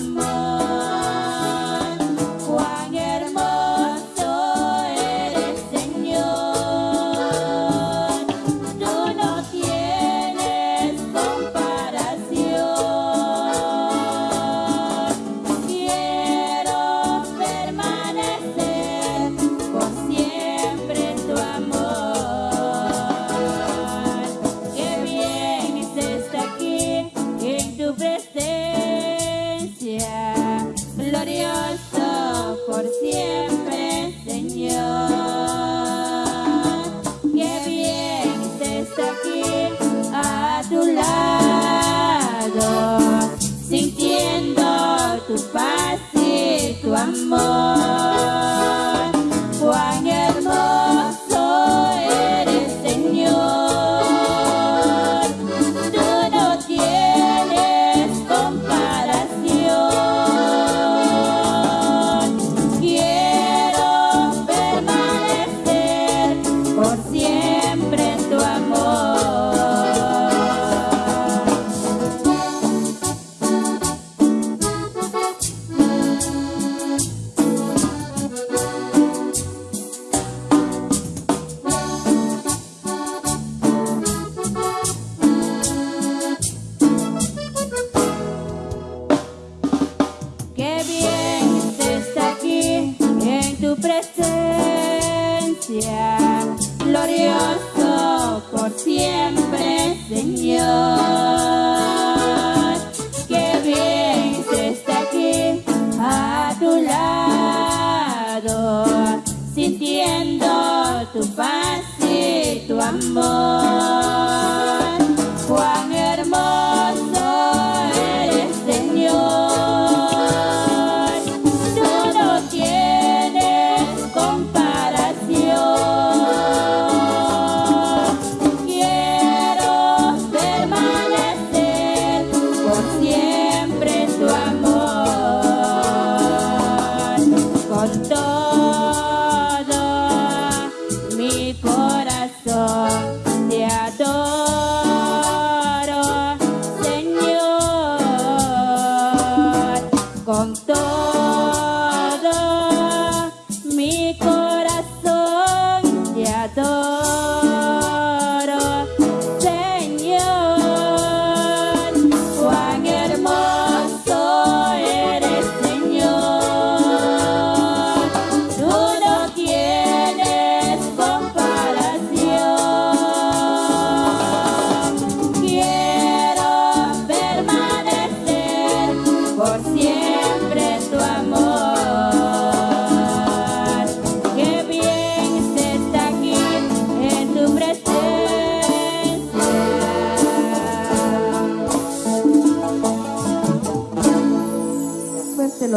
y You. Glorioso por siempre, Señor. Qué bien se está aquí a tu lado, sintiendo tu paz y tu amor. mi corazón te adoro, Señor, con todo.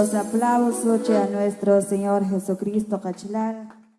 Los aplausos a nuestro Señor Jesucristo Cachilán.